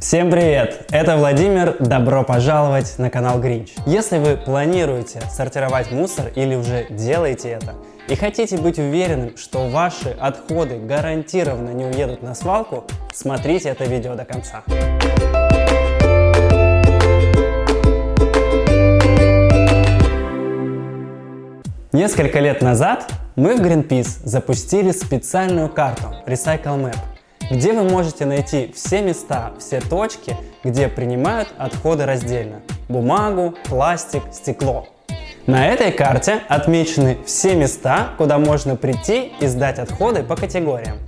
Всем привет! Это Владимир, добро пожаловать на канал Гринч. Если вы планируете сортировать мусор или уже делаете это, и хотите быть уверенным, что ваши отходы гарантированно не уедут на свалку, смотрите это видео до конца. Несколько лет назад мы в Greenpeace запустили специальную карту Recycle Map, где вы можете найти все места, все точки, где принимают отходы раздельно – бумагу, пластик, стекло. На этой карте отмечены все места, куда можно прийти и сдать отходы по категориям.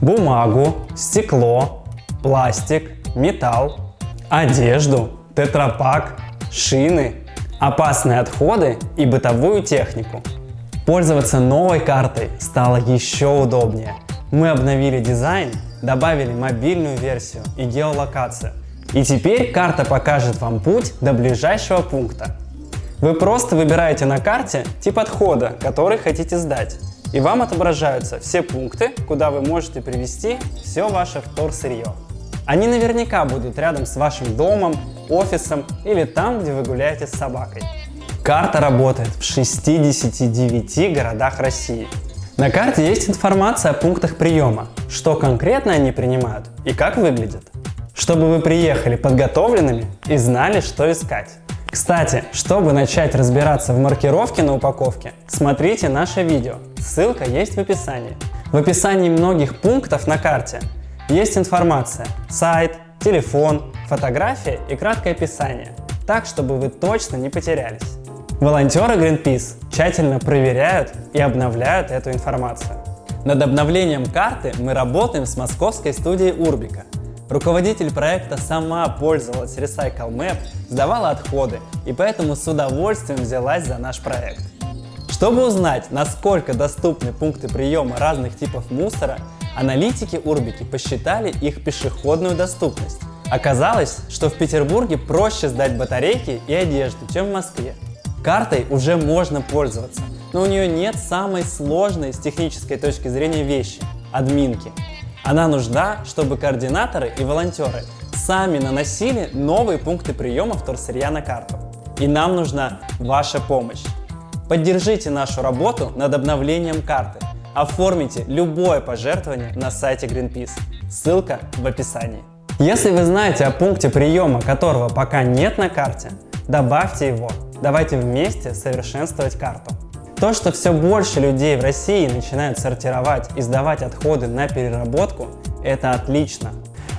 Бумагу, стекло, пластик, металл, одежду, тетрапак, шины, опасные отходы и бытовую технику. Пользоваться новой картой стало еще удобнее. Мы обновили дизайн добавили мобильную версию и геолокацию. И теперь карта покажет вам путь до ближайшего пункта. Вы просто выбираете на карте тип отхода, который хотите сдать. И вам отображаются все пункты, куда вы можете привезти все ваше вторсырье. Они наверняка будут рядом с вашим домом, офисом или там, где вы гуляете с собакой. Карта работает в 69 городах России. На карте есть информация о пунктах приема, что конкретно они принимают и как выглядят. Чтобы вы приехали подготовленными и знали, что искать. Кстати, чтобы начать разбираться в маркировке на упаковке, смотрите наше видео, ссылка есть в описании. В описании многих пунктов на карте есть информация, сайт, телефон, фотография и краткое описание, так чтобы вы точно не потерялись. Волонтеры Greenpeace тщательно проверяют и обновляют эту информацию. Над обновлением карты мы работаем с московской студией Урбика. Руководитель проекта сама пользовалась Recycle Map, сдавала отходы и поэтому с удовольствием взялась за наш проект. Чтобы узнать, насколько доступны пункты приема разных типов мусора, аналитики Урбики посчитали их пешеходную доступность. Оказалось, что в Петербурге проще сдать батарейки и одежду, чем в Москве. Картой уже можно пользоваться, но у нее нет самой сложной с технической точки зрения вещи – админки. Она нужна, чтобы координаторы и волонтеры сами наносили новые пункты приема вторсырья на карту. И нам нужна ваша помощь. Поддержите нашу работу над обновлением карты. Оформите любое пожертвование на сайте Greenpeace. Ссылка в описании. Если вы знаете о пункте приема, которого пока нет на карте, добавьте его Давайте вместе совершенствовать карту. То, что все больше людей в России начинают сортировать и сдавать отходы на переработку, это отлично.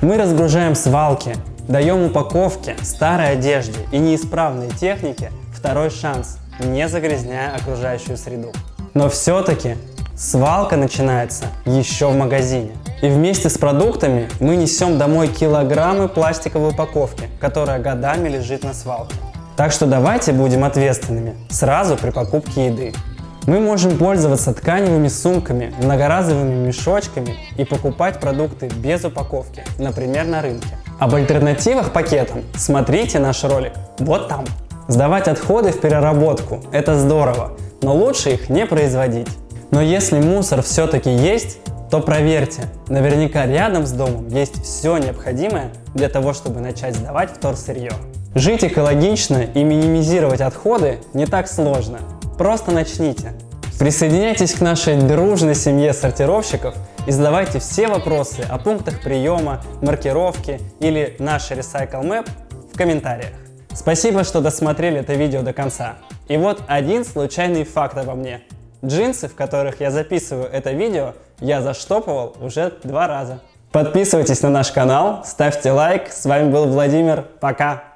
Мы разгружаем свалки, даем упаковке, старой одежде и неисправной технике второй шанс, не загрязняя окружающую среду. Но все-таки свалка начинается еще в магазине. И вместе с продуктами мы несем домой килограммы пластиковой упаковки, которая годами лежит на свалке. Так что давайте будем ответственными сразу при покупке еды. Мы можем пользоваться тканевыми сумками, многоразовыми мешочками и покупать продукты без упаковки, например, на рынке. Об альтернативах пакетам смотрите наш ролик вот там. Сдавать отходы в переработку – это здорово, но лучше их не производить. Но если мусор все-таки есть, то проверьте, наверняка рядом с домом есть все необходимое для того, чтобы начать сдавать вторсырье. Жить экологично и минимизировать отходы не так сложно. Просто начните. Присоединяйтесь к нашей дружной семье сортировщиков и задавайте все вопросы о пунктах приема, маркировки или наш Recycle Map в комментариях. Спасибо, что досмотрели это видео до конца. И вот один случайный факт обо мне. Джинсы, в которых я записываю это видео, я заштопывал уже два раза. Подписывайтесь на наш канал, ставьте лайк. С вами был Владимир. Пока!